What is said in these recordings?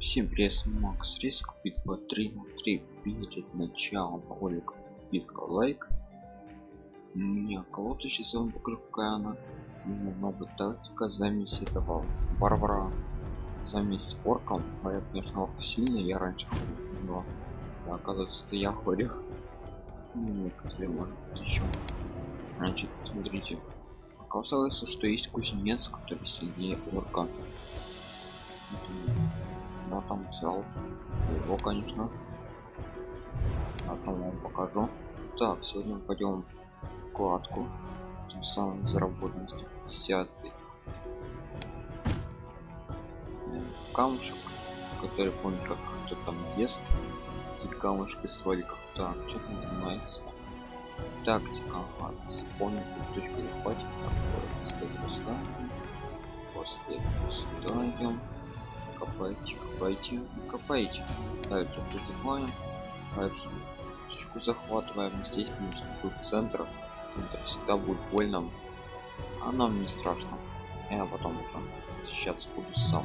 Всем привет, Макс Риск, битва 3 на 3 перед началом ролика подписка лайк. У меня сейчас покажу какая она. У меня новая тактика замесь этого Барбара замесь орком. А я, конечно, орк сильный, я раньше ходил, но да, оказывается, это я хорих. Ну, некоторые, может быть, еще. Значит, смотрите. Оказывается, что есть кузнец, который сильнее орка я там взял. Его конечно. А там вам покажу. Так сегодня пойдем вкладку тем самым заработаем 150 камушек который помню как кто там ест. И камушек из роликов так что там занимается? Тактика ага, помню точку захватить так, сюда после сюда идем копайте копайте копайте. Дальше призываем дальше точку захватываем. Здесь минус тут центр. Центр всегда будет больно а нам не страшно. Я потом уже защищаться буду сам.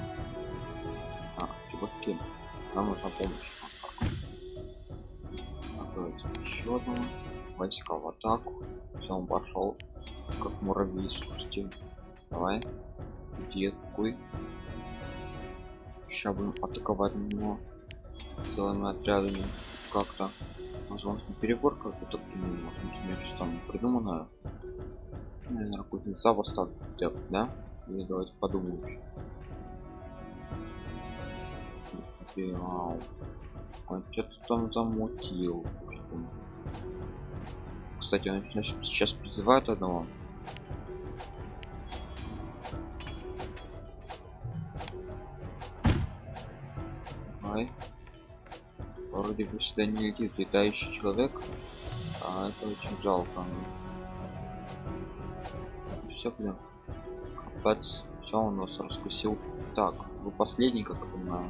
А чуваки нам нужна помощь. Откроется еще одного войска в атаку. Все он пошел как муравей слушайте. Давай. Где какой сейчас будем атаковать но целыми отрядами как-то возможно переборка какой-то возможно что там придумано наверное кузнеца поставить да? Или давайте подумаем он что-то там замутил кстати он сейчас призывает одного Ой. Вроде бы сюда не летит летающий человек. А это очень жалко. Все, блин. Капец. Все у нас раскусил. Так, вы последний, как я понимаю.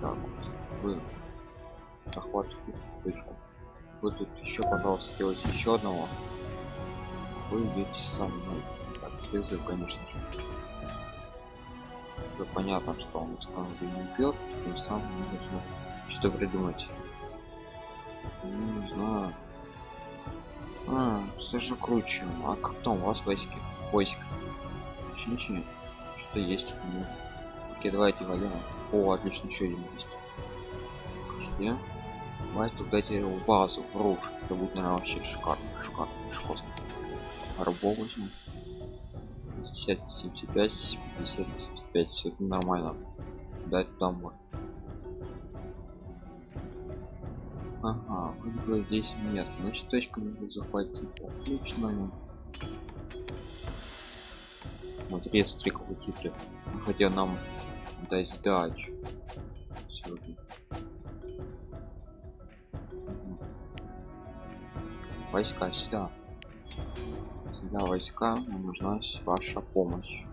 Так, вы захватываете точку. Вы тут еще, пожалуйста, делайте еще одного. Вы идете со мной. Так, призыв, конечно же уже понятно, что он станет не пьет, тем самым нужно что-то придумать. Ну, не знаю. А, все же круче. А как там у вас войски? Войск. Ничего, Что-то есть. Ну, окей, давайте валим. О, отлично, еще один есть. Где? Давай туда в базу, в руш. Это будет, наверное, вообще шикарно, шикарно, шикарно. Рабов возьму. 50, 75, 50, 5 все это нормально. Дать домой. Ага здесь нет. Значит точку надо захватить. Отлично. Смотри смотри какой хитрый хотя нам дать сдачу. Войска сюда. Сюда войска нужна ваша помощь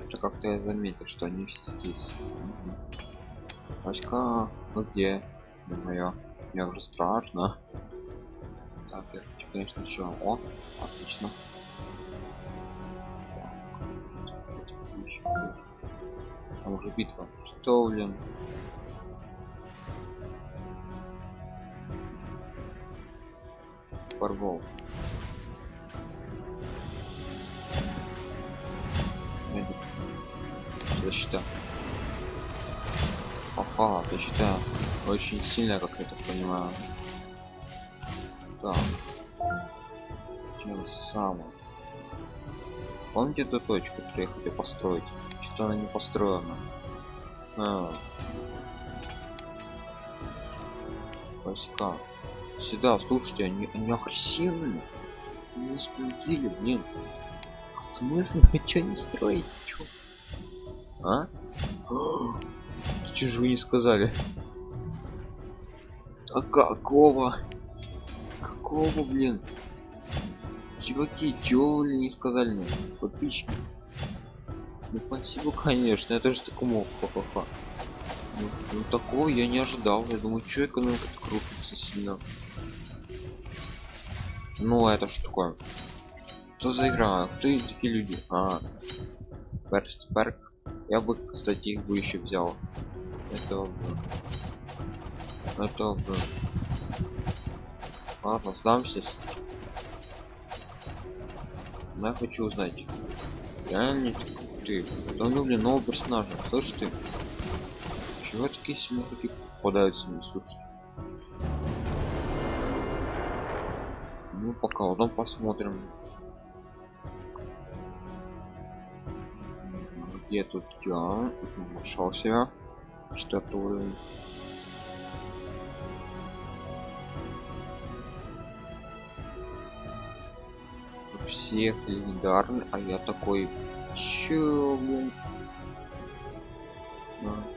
что-то как-то я заметил что они все здесь. Васька, ну где? Моя мне уже страшно. Так я хочу конечно еще о отлично. Там уже битва что блин порвал защита ага защита очень сильная как я так понимаю. Так. Тем самым. Помните эту точку которую я хотел построить? Что она не построена. А. войска. Сюда слушайте они, они агрессивные. Не сплотили блин. В смысле хочу не строить? А? Че же вы не сказали? А какого? Какого, блин? Чуваки, чего вы не сказали мне? Подписчики. Ну спасибо, конечно, я тоже такому ха-ха-ха. Ну, ну такого я не ожидал. Я думаю, что экономика крутится сильно. Ну это что такое? Что за игра? Кто такие люди? А, Персперк. Я бы, кстати, их бы еще взял. Это бы. Это бы. Ладно, сдамся. Но я хочу узнать. Реально ты. Давно, блин, нового персонажа. Ж ты? Чего такие сильные такие попадаются мне, слушай? Ну, пока потом посмотрим. где тут я нашел себя штатую всех легендарный а я такой чё блин. А.